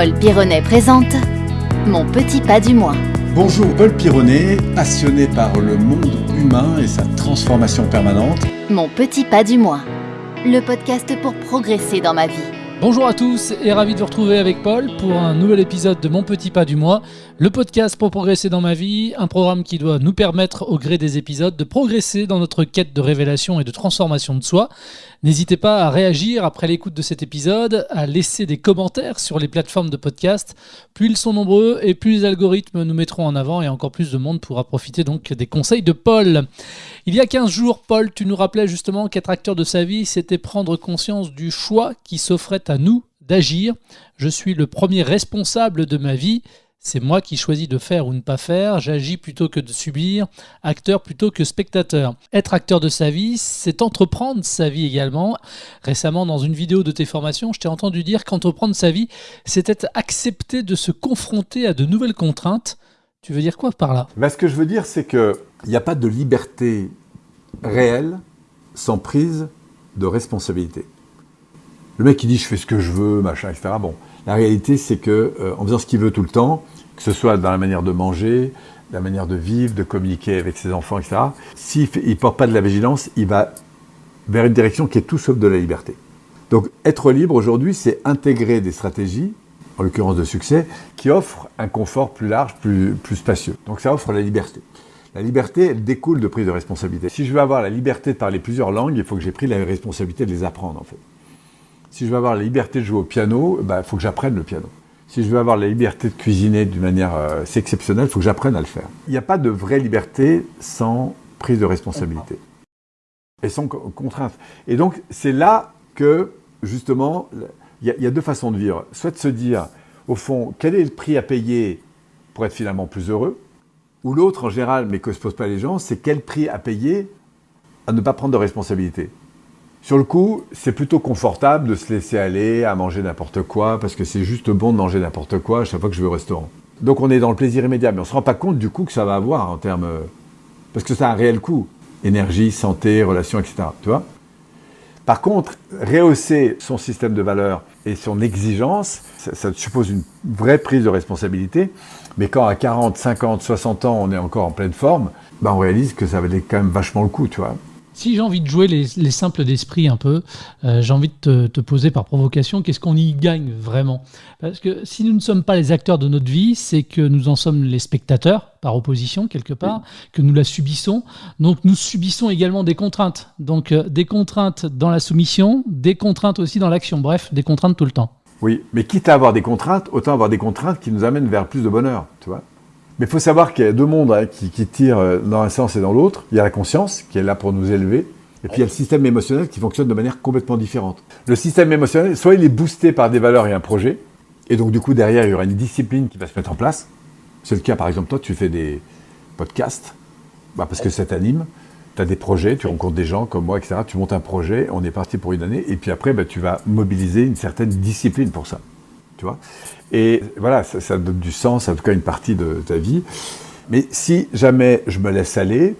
Paul Pironnet présente Mon petit pas du mois. Bonjour Paul Pironnet, passionné par le monde humain et sa transformation permanente. Mon petit pas du mois. Le podcast pour progresser dans ma vie. Bonjour à tous et ravi de vous retrouver avec Paul pour un nouvel épisode de Mon Petit Pas du Mois, le podcast pour progresser dans ma vie, un programme qui doit nous permettre au gré des épisodes de progresser dans notre quête de révélation et de transformation de soi. N'hésitez pas à réagir après l'écoute de cet épisode, à laisser des commentaires sur les plateformes de podcast. Plus ils sont nombreux et plus les algorithmes nous mettront en avant et encore plus de monde pourra profiter donc des conseils de Paul. Il y a 15 jours, Paul, tu nous rappelais justement qu'être acteur de sa vie, c'était prendre conscience du choix qui s'offrait nous d'agir. Je suis le premier responsable de ma vie. C'est moi qui choisis de faire ou ne pas faire, j'agis plutôt que de subir, acteur plutôt que spectateur. Être acteur de sa vie, c'est entreprendre sa vie également. Récemment, dans une vidéo de tes formations, je t'ai entendu dire qu'entreprendre sa vie, c'était accepter de se confronter à de nouvelles contraintes. Tu veux dire quoi par là? Ben, Ce que je veux dire, c'est qu'il n'y a pas de liberté réelle sans prise de responsabilité. Le mec qui dit je fais ce que je veux, machin, etc. Bon, la réalité, c'est que euh, en faisant ce qu'il veut tout le temps, que ce soit dans la manière de manger, la manière de vivre, de communiquer avec ses enfants, etc., s'il ne porte pas de la vigilance, il va vers une direction qui est tout sauf de la liberté. Donc être libre aujourd'hui, c'est intégrer des stratégies, en l'occurrence de succès, qui offrent un confort plus large, plus, plus spacieux. Donc ça offre la liberté. La liberté, elle découle de prise de responsabilité. Si je veux avoir la liberté de parler plusieurs langues, il faut que j'ai pris la responsabilité de les apprendre, en fait. Si je veux avoir la liberté de jouer au piano, il bah, faut que j'apprenne le piano. Si je veux avoir la liberté de cuisiner d'une manière euh, exceptionnelle, il faut que j'apprenne à le faire. Il n'y a pas de vraie liberté sans prise de responsabilité et sans contrainte. Et donc, c'est là que, justement, il y, a deux façons de vivre. Soit de se dire, au fond, quel est le prix à payer pour être finalement plus heureux? Ou l'autre, en général, mais que se posent pas les gens, c'est quel prix à payer à ne pas prendre de responsabilité? Sur le coup, c'est plutôt confortable de se laisser aller à manger n'importe quoi, parce que c'est juste bon de manger n'importe quoi à chaque fois que je vais au restaurant. Donc on est dans le plaisir immédiat, mais on ne se rend pas compte du coût que ça va avoir en termes... Parce que ça a un réel coût. Énergie, santé, relations, etc. Tu vois Par contre, rehausser son système de valeurs et son exigence, ça, suppose une vraie prise de responsabilité. Mais quand à 40, 50, 60 ans, on est encore en pleine forme, bah on réalise que ça valait quand même vachement le coup, tu vois. Si j'ai envie de jouer les, simples d'esprit un peu, euh, j'ai envie de te, poser par provocation, qu'est-ce qu'on y gagne vraiment? Parce que si nous ne sommes pas les acteurs de notre vie, c'est que nous en sommes les spectateurs, par opposition quelque part, que nous la subissons. Donc nous subissons également des contraintes. Donc euh, des contraintes dans la soumission, des contraintes aussi dans l'action. Bref, des contraintes tout le temps. Oui, mais quitte à avoir des contraintes, autant avoir des contraintes qui nous amènent vers plus de bonheur, tu vois mais il faut savoir qu'il y a deux mondes hein, qui, tirent euh, dans un sens et dans l'autre. Il y a la conscience, qui est là pour nous élever, et puis il y a le système émotionnel qui fonctionne de manière complètement différente. Le système émotionnel, soit il est boosté par des valeurs et un projet, et donc du coup derrière il y aura une discipline qui va se mettre en place. C'est le cas par exemple toi, tu fais des podcasts, bah, parce que ça t'anime, tu as des projets, tu rencontres des gens comme moi, etc. Tu montes un projet, on est parti pour une année, et puis après bah, tu vas mobiliser une certaine discipline pour ça. Et voilà, ça, donne du sens, en tout cas une partie de ta vie. Mais si jamais je me laisse aller,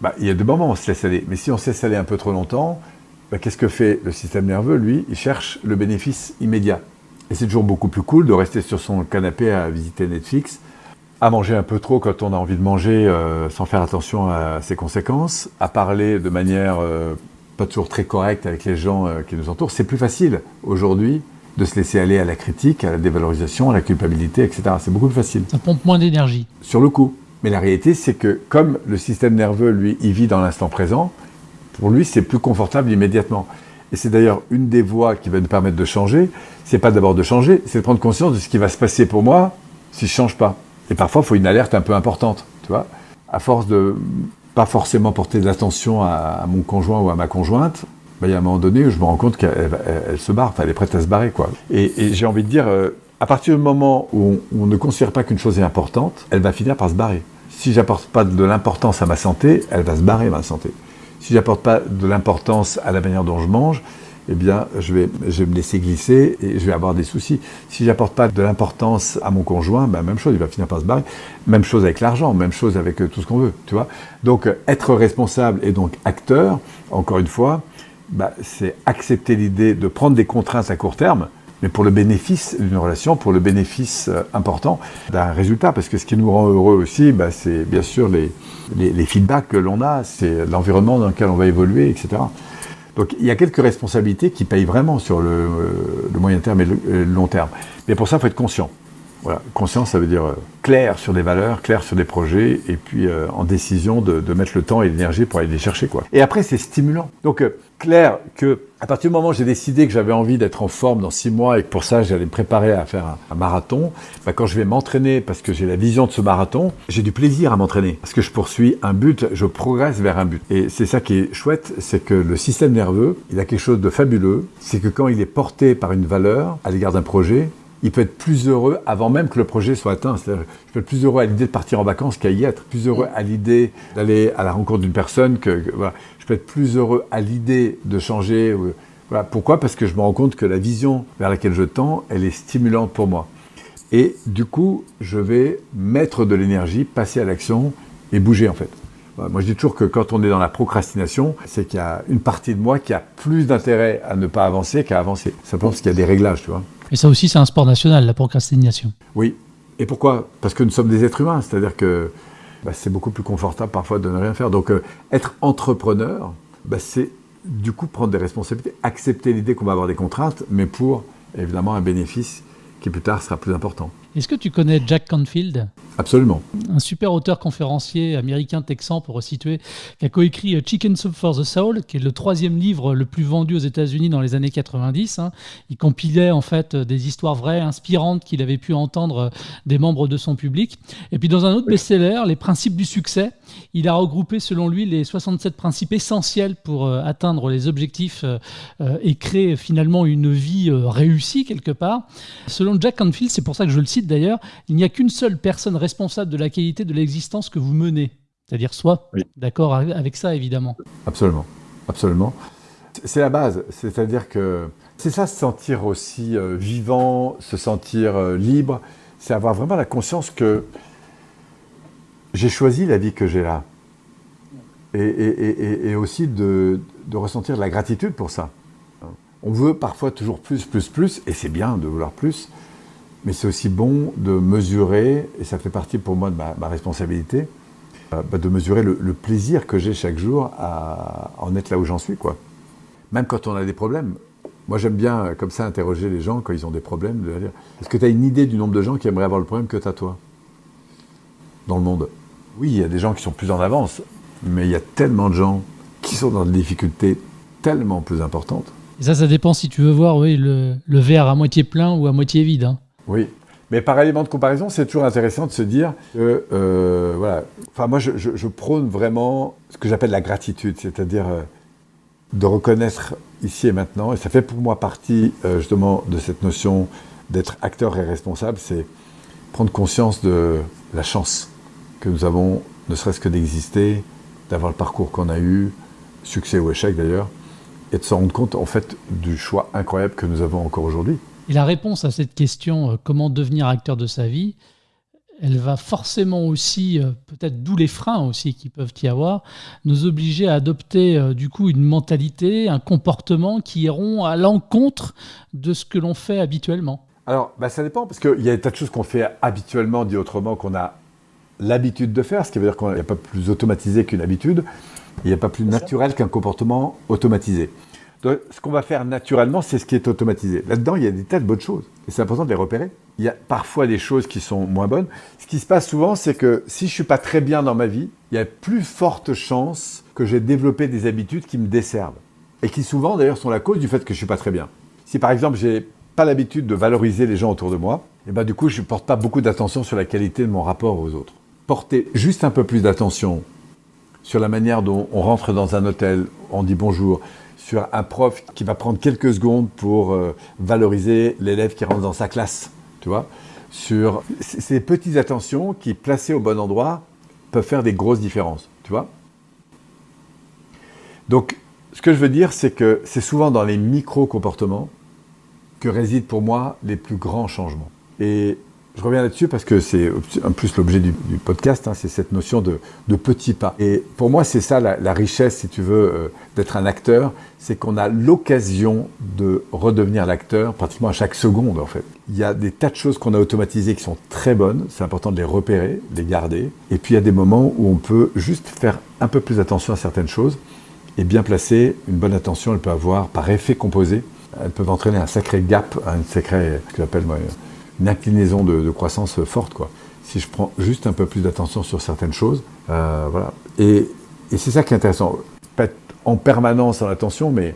bah, il y a deux moments où on se laisse aller. Mais si on se laisse aller un peu trop longtemps, bah, qu'est-ce que fait le système nerveux? Lui, il cherche le bénéfice immédiat. Et c'est toujours beaucoup plus cool de rester sur son canapé à visiter Netflix, à manger un peu trop quand on a envie de manger euh, sans faire attention à ses conséquences, à parler de manière euh, pas toujours très correcte avec les gens euh, qui nous entourent. C'est plus facile aujourd'hui de se laisser aller à la critique, à la dévalorisation, à la culpabilité, etc. C'est beaucoup plus facile. Ça pompe moins d'énergie. Sur le coup. Mais la réalité, c'est que comme le système nerveux, lui, il vit dans l'instant présent, pour lui, c'est plus confortable immédiatement. Et c'est d'ailleurs une des voies qui va nous permettre de changer. C'est pas d'abord de changer, c'est de prendre conscience de ce qui va se passer pour moi si je change pas. Et parfois, il faut une alerte un peu importante, tu vois. À force de pas forcément porter de l'attention à mon conjoint ou à ma conjointe, il y a un moment donné où je me rends compte qu'elle se barre, elle est prête à se barrer. Quoi. Et, j'ai envie de dire, euh, à partir du moment où on, ne considère pas qu'une chose est importante, elle va finir par se barrer. Si j'apporte pas de l'importance à ma santé, elle va se barrer, ma santé. Si j'apporte pas de l'importance à la manière dont je mange, eh bien, je vais, je vais me laisser glisser et je vais avoir des soucis. Si j'apporte pas de l'importance à mon conjoint, ben, même chose, il va finir par se barrer. Même chose avec l'argent, même chose avec euh, tout ce qu'on veut, tu vois. Donc, être responsable et donc acteur, encore une fois, bah, c'est accepter l'idée de prendre des contraintes à court terme, mais pour le bénéfice d'une relation, pour le bénéfice euh, important d'un résultat. Parce que ce qui nous rend heureux aussi, bah, c'est bien sûr les, les, feedbacks que l'on a, c'est l'environnement dans lequel on va évoluer, etc. Donc il y a quelques responsabilités qui payent vraiment sur le, euh, moyen terme et le, le, long terme. Mais pour ça, il faut être conscient. Voilà. Conscience, ça veut dire euh, clair sur des valeurs, clair sur des projets, et puis euh, en décision de, de, mettre le temps et l'énergie pour aller les chercher. Quoi. Et après, c'est stimulant. Donc, euh, clair que à partir du moment où j'ai décidé que j'avais envie d'être en forme dans six mois et que pour ça, j'allais me préparer à faire un, marathon, bah, quand je vais m'entraîner parce que j'ai la vision de ce marathon, j'ai du plaisir à m'entraîner. Parce que je poursuis un but, je progresse vers un but. Et c'est ça qui est chouette, c'est que le système nerveux, il a quelque chose de fabuleux, c'est que quand il est porté par une valeur à l'égard d'un projet, il peut être plus heureux avant même que le projet soit atteint. Je peux être plus heureux à l'idée de partir en vacances qu'à y être, plus heureux à l'idée d'aller à la rencontre d'une personne que. Je peux être plus heureux à l'idée de changer. Voilà. Pourquoi? Parce que je me rends compte que la vision vers laquelle je tends, elle est stimulante pour moi. Et du coup, je vais mettre de l'énergie, passer à l'action et bouger en fait. Moi, je dis toujours que quand on est dans la procrastination, c'est qu'il y a une partie de moi qui a plus d'intérêt à ne pas avancer qu'à avancer. Simplement parce qu'il y a des réglages, tu vois. Et ça aussi, c'est un sport national, la procrastination. Oui. Et pourquoi? Parce que nous sommes des êtres humains, c'est-à-dire que bah, c'est beaucoup plus confortable parfois de ne rien faire. Donc, euh, être entrepreneur, bah, c'est du coup prendre des responsabilités, accepter l'idée qu'on va avoir des contraintes, mais pour évidemment un bénéfice qui plus tard sera plus important. Est-ce que tu connais Jack Canfield? Absolument. Un super auteur conférencier américain texan pour resituer, qui a coécrit Chicken Soup for the Soul, qui est le troisième livre le plus vendu aux États-Unis dans les années 90. Hein. Il compilait en fait des histoires vraies, inspirantes qu'il avait pu entendre des membres de son public. Et puis dans un autre oui. best-seller, Les principes du succès, il a regroupé selon lui les 67 principes essentiels pour euh, atteindre les objectifs euh, et créer finalement une vie euh, réussie quelque part. Selon Jack Canfield, c'est pour ça que je le cite d'ailleurs, il n'y a qu'une seule personne responsable de la qualité de l'existence que vous menez. C'est-à-dire soi. Oui. D'accord avec ça, évidemment. Absolument. Absolument. C'est la base. C'est-à-dire que c'est ça, se sentir aussi euh, vivant, se sentir euh, libre. C'est avoir vraiment la conscience que j'ai choisi la vie que j'ai là. Et, aussi de, ressentir de la gratitude pour ça. On veut parfois toujours plus, plus, plus, et c'est bien de vouloir plus. Mais c'est aussi bon de mesurer, et ça fait partie pour moi de ma, responsabilité, euh, bah de mesurer le, plaisir que j'ai chaque jour à en être là où j'en suis. quoi. Même quand on a des problèmes. Moi, j'aime bien, euh, comme ça, interroger les gens quand ils ont des problèmes, de dire Est-ce que tu as une idée du nombre de gens qui aimeraient avoir le problème que tu as toi? Dans le monde Oui, il y a des gens qui sont plus en avance, mais il y a tellement de gens qui sont dans des difficultés tellement plus importantes. Et ça, ça dépend si tu veux voir oui, le, le verre à moitié plein ou à moitié vide. Hein. Oui, mais par élément de comparaison, c'est toujours intéressant de se dire que, euh, voilà, enfin moi je, je, je, prône vraiment ce que j'appelle la gratitude, c'est-à-dire euh, de reconnaître ici et maintenant, et ça fait pour moi partie euh, justement de cette notion d'être acteur et responsable, c'est prendre conscience de la chance que nous avons, ne serait-ce que d'exister, d'avoir le parcours qu'on a eu, succès ou échec d'ailleurs, et de se rendre compte en fait du choix incroyable que nous avons encore aujourd'hui. Et la réponse à cette question, euh, comment devenir acteur de sa vie, elle va forcément aussi, euh, peut-être d'où les freins aussi qui peuvent y avoir, nous obliger à adopter euh, du coup une mentalité, un comportement qui iront à l'encontre de ce que l'on fait habituellement. Alors, bah, ça dépend, parce qu'il y a des tas de choses qu'on fait habituellement, dit autrement, qu'on a l'habitude de faire, ce qui veut dire qu'il n'y a pas plus automatisé qu'une habitude, il n'y a pas plus naturel qu'un comportement automatisé. Donc, ce qu'on va faire naturellement, c'est ce qui est automatisé. Là-dedans, il y a des tas de bonnes choses. Et c'est important de les repérer. Il y a parfois des choses qui sont moins bonnes. Ce qui se passe souvent, c'est que si je ne suis pas très bien dans ma vie, il y a plus forte chance que j'ai développé des habitudes qui me desservent. Et qui souvent, d'ailleurs, sont la cause du fait que je ne suis pas très bien. Si par exemple, j'ai pas l'habitude de valoriser les gens autour de moi, et ben du coup, je ne porte pas beaucoup d'attention sur la qualité de mon rapport aux autres. Porter juste un peu plus d'attention sur la manière dont on rentre dans un hôtel, on dit bonjour, sur un prof qui va prendre quelques secondes pour euh, valoriser l'élève qui rentre dans sa classe, tu vois, sur ces petites attentions qui, placées au bon endroit, peuvent faire des grosses différences, tu vois. Donc, ce que je veux dire, c'est que c'est souvent dans les micro-comportements que résident pour moi les plus grands changements. Et Je reviens là-dessus parce que c'est en plus l'objet du, podcast, hein, c'est cette notion de, de, petits pas. Et pour moi, c'est ça la, richesse, si tu veux, euh, d'être un acteur, c'est qu'on a l'occasion de redevenir l'acteur pratiquement à chaque seconde, en fait. Il y a des tas de choses qu'on a automatisées qui sont très bonnes, c'est important de les repérer, de les garder. Et puis il y a des moments où on peut juste faire un peu plus attention à certaines choses et bien placer une bonne attention, elle peut avoir par effet composé, elles peuvent entraîner un sacré gap, un sacré, ce que j'appelle moi, une inclinaison de, croissance forte. Quoi. Si je prends juste un peu plus d'attention sur certaines choses, euh, voilà. Et, c'est ça qui est intéressant. Pas en permanence en attention, mais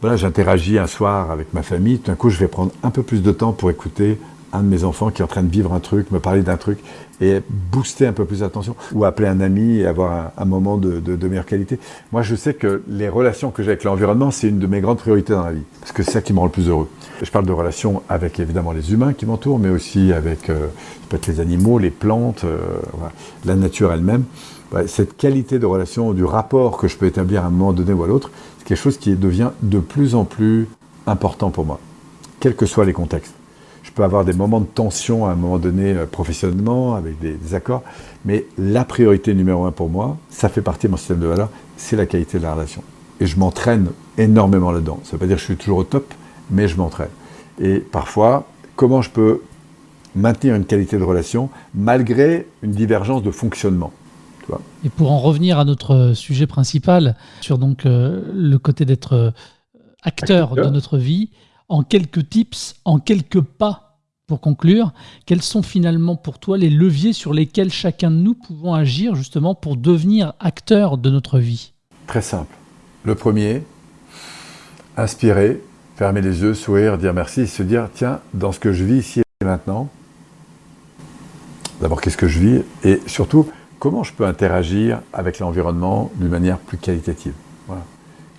voilà, j'interagis un soir avec ma famille. Tout d'un coup, je vais prendre un peu plus de temps pour écouter un de mes enfants qui est en train de vivre un truc, me parler d'un truc et booster un peu plus d'attention ou appeler un ami et avoir un, moment de, meilleure qualité. Moi, je sais que les relations que j'ai avec l'environnement, c'est une de mes grandes priorités dans la vie parce que c'est ça qui me rend le plus heureux. Je parle de relations avec évidemment les humains qui m'entourent, mais aussi avec euh, peut-être les animaux, les plantes, euh, la nature elle-même. Cette qualité de relation, du rapport que je peux établir à un moment donné ou à l'autre, c'est quelque chose qui devient de plus en plus important pour moi, quels que soient les contextes peux avoir des moments de tension à un moment donné euh, professionnellement, avec des, accords, mais la priorité numéro un pour moi, ça fait partie de mon système de valeurs, c'est la qualité de la relation. Et je m'entraîne énormément là-dedans. Ça ne veut pas dire que je suis toujours au top, mais je m'entraîne. Et parfois, comment je peux maintenir une qualité de relation malgré une divergence de fonctionnement Et pour en revenir à notre sujet principal, sur donc euh, le côté d'être euh, acteur de notre vie, en quelques tips, en quelques pas pour conclure, quels sont finalement pour toi les leviers sur lesquels chacun de nous pouvons agir justement pour devenir acteur de notre vie? Très simple. Le premier, inspirer, fermer les yeux, sourire, dire merci, se dire tiens, dans ce que je vis ici et maintenant, d'abord qu'est-ce que je vis et surtout comment je peux interagir avec l'environnement d'une manière plus qualitative.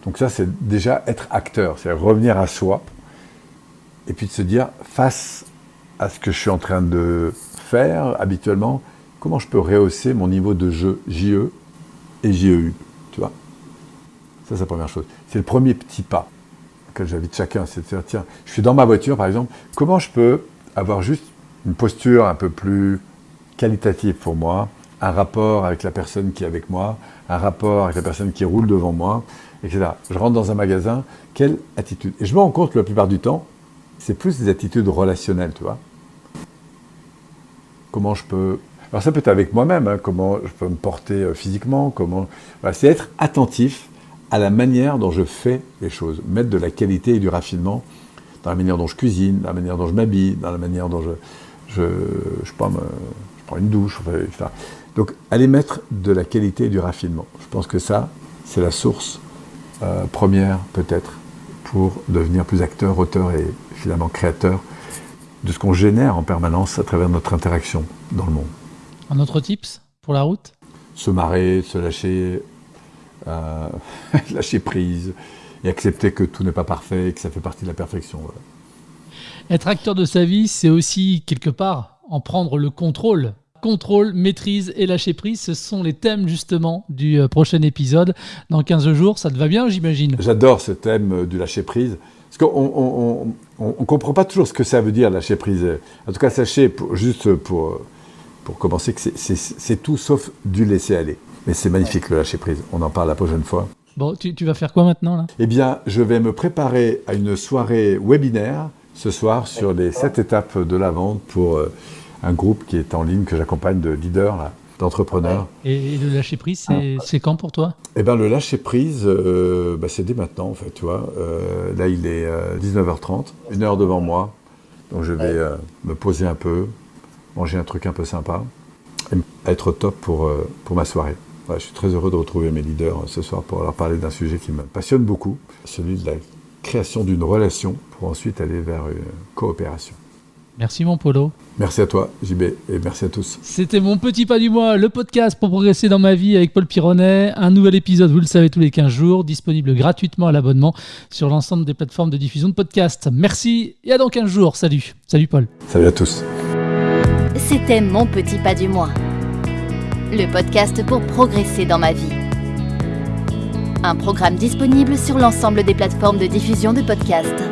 Donc ça, c'est déjà être acteur, c'est revenir à soi, et puis de se dire, face à ce que je suis en train de faire habituellement, comment je peux rehausser mon niveau de jeu JE et JEU, tu vois? Ça, c'est la première chose. C'est le premier petit pas que j'invite chacun, c'est de dire, tiens, je suis dans ma voiture, par exemple, comment je peux avoir juste une posture un peu plus qualitative pour moi, un rapport avec la personne qui est avec moi, un rapport avec la personne qui roule devant moi, etc. Je rentre dans un magasin, quelle attitude? Et je me rends compte la plupart du temps, c'est plus des attitudes relationnelles, tu vois. Comment je peux... Alors ça peut être avec moi-même, hein, comment je peux me porter euh, physiquement, comment... c'est être attentif à la manière dont je fais les choses, mettre de la qualité et du raffinement dans la manière dont je cuisine, dans la manière dont je m'habille, dans la manière dont je, je, je, prends, une douche, etc. Donc aller mettre de la qualité et du raffinement. Je pense que ça, c'est la source euh, première peut-être pour devenir plus acteur, auteur et finalement créateur de ce qu'on génère en permanence à travers notre interaction dans le monde. Un autre tips pour la route? Se marrer, se lâcher, euh, lâcher prise et accepter que tout n'est pas parfait et que ça fait partie de la perfection. Être acteur de sa vie, c'est aussi quelque part en prendre le contrôle contrôle, maîtrise et lâcher prise. Ce sont les thèmes justement du euh, prochain épisode. Dans 15 jours, ça te va bien, j'imagine? J'adore ce thème du lâcher prise. Parce qu'on ne comprend pas toujours ce que ça veut dire lâcher prise. En tout cas, sachez, juste pour, pour commencer, que c'est tout sauf du laisser aller. Mais c'est magnifique le lâcher prise. On en parle la prochaine fois. Bon, tu, tu vas faire quoi maintenant là? Eh bien, je vais me préparer à une soirée webinaire ce soir sur les sept étapes de la vente pour euh, un groupe qui est en ligne que j'accompagne de leaders, d'entrepreneurs. Et, le lâcher prise, c'est quand pour toi? Eh bien, le lâcher prise, euh, bah, c'est dès maintenant, en fait, tu vois. Euh, là, il est 19h30, euh, une heure devant moi. Donc, je vais me poser un peu, manger un truc un peu sympa, et être au top pour, pour ma soirée. je suis très heureux de retrouver mes leaders ce soir pour leur parler d'un sujet qui me passionne beaucoup, celui de la création d'une relation pour ensuite aller vers une coopération. Merci mon Polo. Merci à toi JB et merci à tous. C'était mon petit pas du mois, le podcast pour progresser dans ma vie avec Paul Pironnet. Un nouvel épisode, vous le savez, tous les 15 jours, disponible gratuitement à l'abonnement sur l'ensemble des plateformes de diffusion de podcasts. Merci et à dans 15 jours. Salut. Salut Paul. Salut à tous. C'était mon petit pas du mois. Le podcast pour progresser dans ma vie. Un programme disponible sur l'ensemble des plateformes de diffusion de podcasts.